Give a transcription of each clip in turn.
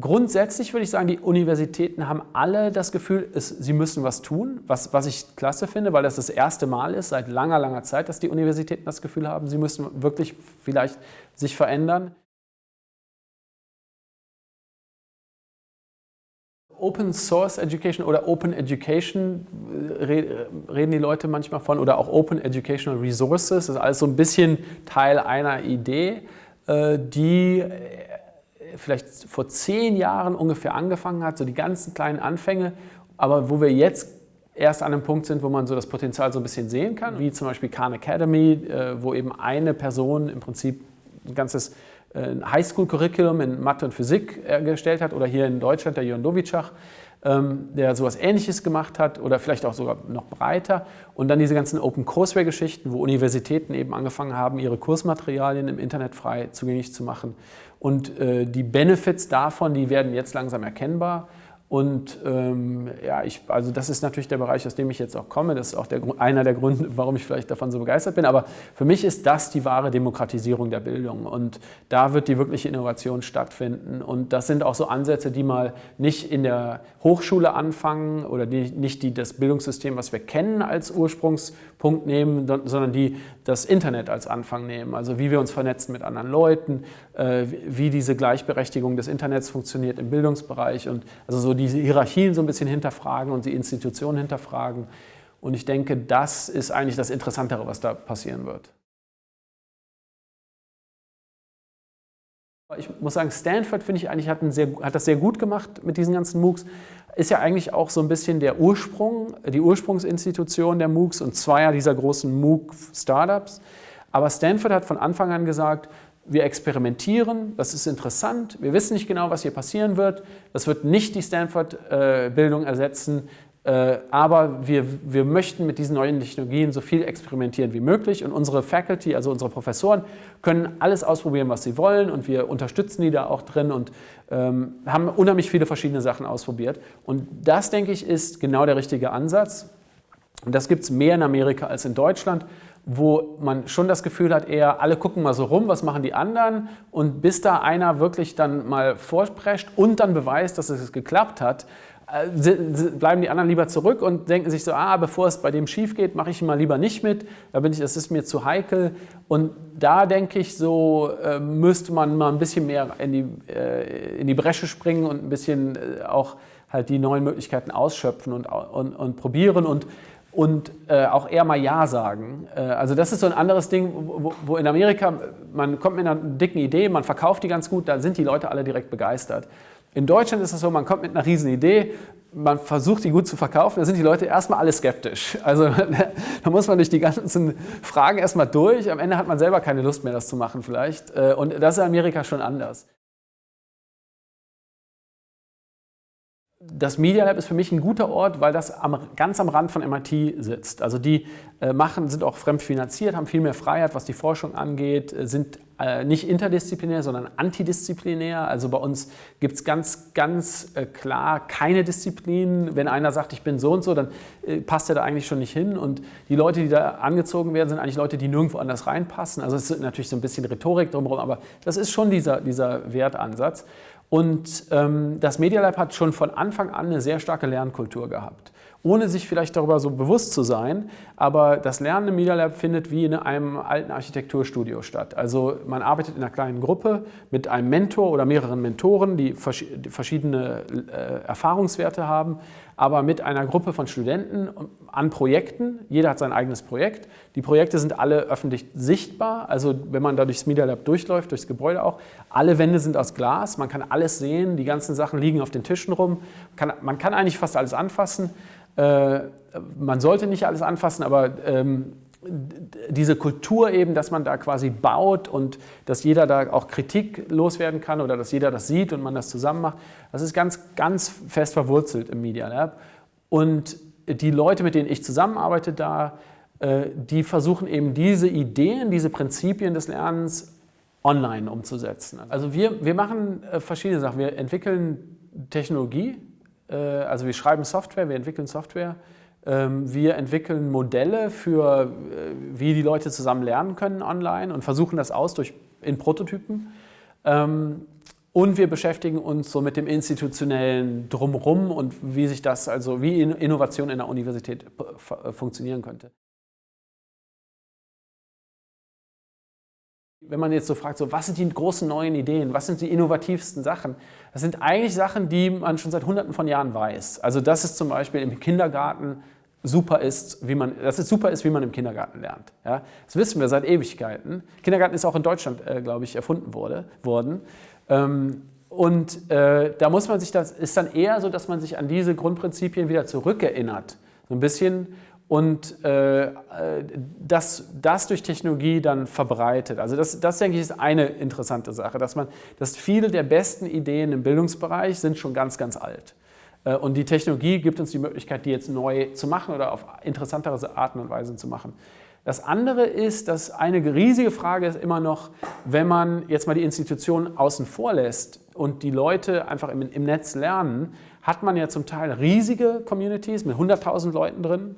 Grundsätzlich würde ich sagen, die Universitäten haben alle das Gefühl, es, sie müssen was tun, was, was ich klasse finde, weil das das erste Mal ist seit langer, langer Zeit, dass die Universitäten das Gefühl haben, sie müssen wirklich vielleicht sich verändern. Open Source Education oder Open Education reden die Leute manchmal von oder auch Open Educational Resources. Das ist alles so ein bisschen Teil einer Idee, äh, die vielleicht vor zehn Jahren ungefähr angefangen hat, so die ganzen kleinen Anfänge, aber wo wir jetzt erst an einem Punkt sind, wo man so das Potenzial so ein bisschen sehen kann, wie zum Beispiel Khan Academy, äh, wo eben eine Person im Prinzip ein ganzes äh, Highschool-Curriculum in Mathe und Physik erstellt hat oder hier in Deutschland der Jörn Dovicach, ähm, der sowas Ähnliches gemacht hat oder vielleicht auch sogar noch breiter. Und dann diese ganzen Open Courseware-Geschichten, wo Universitäten eben angefangen haben, ihre Kursmaterialien im Internet frei zugänglich zu machen. Und äh, die Benefits davon, die werden jetzt langsam erkennbar. Und ähm, ja, ich, also das ist natürlich der Bereich, aus dem ich jetzt auch komme. Das ist auch der, einer der Gründe, warum ich vielleicht davon so begeistert bin. Aber für mich ist das die wahre Demokratisierung der Bildung. Und da wird die wirkliche Innovation stattfinden. Und das sind auch so Ansätze, die mal nicht in der Hochschule anfangen oder die, nicht die, das Bildungssystem, was wir kennen, als Ursprungspunkt nehmen, sondern die das Internet als Anfang nehmen. Also wie wir uns vernetzen mit anderen Leuten, äh, wie diese Gleichberechtigung des Internets funktioniert im Bildungsbereich und also so diese Hierarchien so ein bisschen hinterfragen und die Institutionen hinterfragen. Und ich denke, das ist eigentlich das Interessantere, was da passieren wird. Ich muss sagen, Stanford, finde ich eigentlich, hat, sehr, hat, das sehr gut gemacht mit diesen ganzen MOOCs. Ist ja eigentlich auch so ein bisschen der Ursprung, die Ursprungsinstitution der MOOCs und zweier dieser großen MOOC-Startups. Aber Stanford hat von Anfang an gesagt, wir experimentieren, das ist interessant, wir wissen nicht genau, was hier passieren wird, das wird nicht die Stanford-Bildung ersetzen, äh, aber wir, wir möchten mit diesen neuen Technologien so viel experimentieren wie möglich und unsere Faculty, also unsere Professoren, können alles ausprobieren, was sie wollen und wir unterstützen die da auch drin und ähm, haben unheimlich viele verschiedene Sachen ausprobiert. Und das, denke ich, ist genau der richtige Ansatz. Und das gibt es mehr in Amerika als in Deutschland wo man schon das Gefühl hat, eher alle gucken mal so rum, was machen die anderen. Und bis da einer wirklich dann mal vorsprecht und dann beweist, dass es geklappt hat, äh, bleiben die anderen lieber zurück und denken sich so, ah, bevor es bei dem schief geht, mache ich mal lieber nicht mit, da bin ich, das ist mir zu heikel. Und da denke ich so, äh, müsste man mal ein bisschen mehr in die, äh, in die Bresche springen und ein bisschen auch halt die neuen Möglichkeiten ausschöpfen und, und, und probieren. Und und äh, auch eher mal Ja sagen. Äh, also das ist so ein anderes Ding, wo, wo, in Amerika, man kommt mit einer dicken Idee, man verkauft die ganz gut, da sind die Leute alle direkt begeistert. In Deutschland ist es so, man kommt mit einer riesen Idee, man versucht die gut zu verkaufen, da sind die Leute erstmal alle skeptisch. Also da muss man durch die ganzen Fragen erstmal durch, am Ende hat man selber keine Lust mehr, das zu machen vielleicht. Äh, und das ist in Amerika schon anders. Das Media Lab ist für mich ein guter Ort, weil das am, ganz am Rand von MIT sitzt. Also die äh, machen, sind auch fremdfinanziert, haben viel mehr Freiheit, was die Forschung angeht, äh, sind äh, nicht interdisziplinär, sondern antidisziplinär. Also bei uns gibt es ganz, ganz äh, klar keine Disziplinen. Wenn einer sagt, ich bin so und so, dann äh, passt er da eigentlich schon nicht hin. Und die Leute, die da angezogen werden, sind eigentlich Leute, die nirgendwo anders reinpassen. Also es ist natürlich so ein bisschen Rhetorik drumherum, aber das ist schon dieser, dieser Wertansatz. Und ähm, das Media Lab hat schon von Anfang an eine sehr starke Lernkultur gehabt. Ohne sich vielleicht darüber so bewusst zu sein, aber das Lernen im Media Lab findet wie in einem alten Architekturstudio statt. Also man arbeitet in einer kleinen Gruppe mit einem Mentor oder mehreren Mentoren, die verschiedene äh, Erfahrungswerte haben aber mit einer Gruppe von Studenten an Projekten. Jeder hat sein eigenes Projekt. Die Projekte sind alle öffentlich sichtbar, also wenn man da durchs Media Lab durchläuft, durchs Gebäude auch. Alle Wände sind aus Glas, man kann alles sehen, die ganzen Sachen liegen auf den Tischen rum. Man kann, man kann eigentlich fast alles anfassen. Äh, man sollte nicht alles anfassen, aber ähm, diese Kultur eben, dass man da quasi baut und dass jeder da auch Kritik loswerden kann oder dass jeder das sieht und man das zusammen macht, das ist ganz, ganz fest verwurzelt im Media Lab. Und die Leute, mit denen ich zusammenarbeite da, äh, die versuchen eben diese Ideen, diese Prinzipien des Lernens online umzusetzen. Also wir, wir machen äh, verschiedene Sachen. Wir entwickeln Technologie, also wir schreiben Software, wir entwickeln Software, ähm, wir entwickeln Modelle für, äh, wie die Leute zusammen lernen können online und versuchen das aus durch, in Prototypen. Ähm, Und wir beschäftigen uns so mit dem institutionellen Drumherum und wie sich das, also wie Innovation in der Universität funktionieren könnte. Wenn man jetzt so fragt, so, was sind die großen neuen Ideen, was sind die innovativsten Sachen? Das sind eigentlich Sachen, die man schon seit hunderten von Jahren weiß. Also dass es zum Beispiel im Kindergarten super ist, wie man, dass es super ist, wie man im Kindergarten lernt. Ja? Das wissen wir seit Ewigkeiten. Kindergarten ist auch in Deutschland, äh, glaube ich, erfunden wurde, worden. Ähm, und äh, da muss man sich das, ist dann eher so, dass man sich an diese Grundprinzipien wieder zurückerinnert. So ein bisschen und äh, das, das durch Technologie dann verbreitet. Also das, das, denke ich, ist eine interessante Sache, dass, man, dass viele der besten Ideen im Bildungsbereich sind schon ganz, ganz alt. Äh, und die Technologie gibt uns die Möglichkeit, die jetzt neu zu machen oder auf interessantere Arten und Weisen zu machen. Das andere ist, dass eine riesige Frage ist immer noch, wenn man jetzt mal die Institutionen außen vor lässt und die Leute einfach im, im Netz lernen, hat man ja zum Teil riesige Communities mit 100.000 Leuten drin,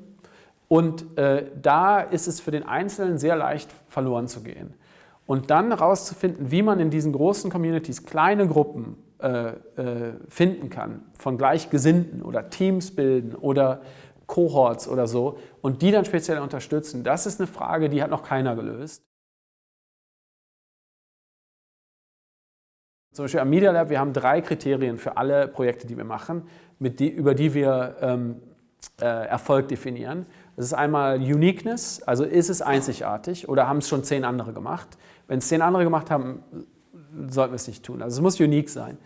und äh, da ist es für den Einzelnen sehr leicht verloren zu gehen. Und dann herauszufinden, wie man in diesen großen Communities kleine Gruppen äh, äh, finden kann, von Gleichgesinnten oder Teams bilden oder Cohorts oder so und die dann speziell unterstützen, das ist eine Frage, die hat noch keiner gelöst. Zum Beispiel am Media Lab, wir haben drei Kriterien für alle Projekte, die wir machen, die, über die wir ähm, äh, Erfolg definieren. Das ist einmal Uniqueness, also ist es einzigartig oder haben es schon zehn andere gemacht. Wenn es zehn andere gemacht haben, sollten wir es nicht tun. Also es muss unique sein.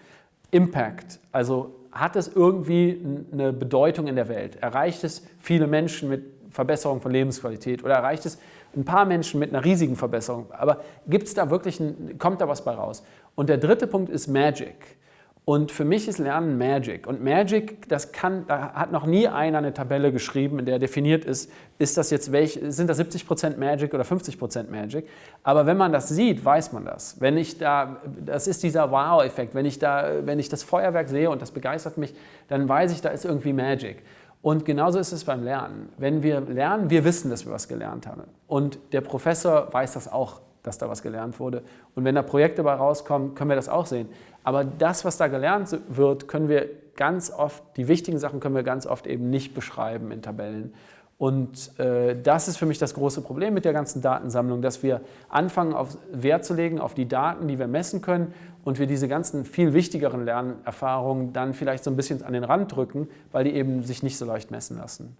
Impact, also hat es irgendwie eine Bedeutung in der Welt? Erreicht es viele Menschen mit Verbesserung von Lebensqualität oder erreicht es ein paar Menschen mit einer riesigen Verbesserung? Aber gibt es da wirklich, ein, kommt da was bei raus? Und der dritte Punkt ist Magic. Und für mich ist Lernen Magic. Und Magic, das kann, da hat noch nie einer eine Tabelle geschrieben, in der definiert ist, ist das jetzt welch, sind das 70% Magic oder 50% Magic. Aber wenn man das sieht, weiß man das. Wenn ich da, das ist dieser Wow-Effekt. Wenn ich da, wenn ich das Feuerwerk sehe und das begeistert mich, dann weiß ich, da ist irgendwie Magic. Und genauso ist es beim Lernen. Wenn wir lernen, wir wissen, dass wir was gelernt haben. Und der Professor weiß das auch dass da was gelernt wurde. Und wenn da Projekte bei rauskommen, können wir das auch sehen. Aber das, was da gelernt wird, können wir ganz oft, die wichtigen Sachen können wir ganz oft eben nicht beschreiben in Tabellen. Und äh, das ist für mich das große Problem mit der ganzen Datensammlung, dass wir anfangen, auf Wert zu legen auf die Daten, die wir messen können und wir diese ganzen viel wichtigeren Lernerfahrungen dann vielleicht so ein bisschen an den Rand drücken, weil die eben sich nicht so leicht messen lassen.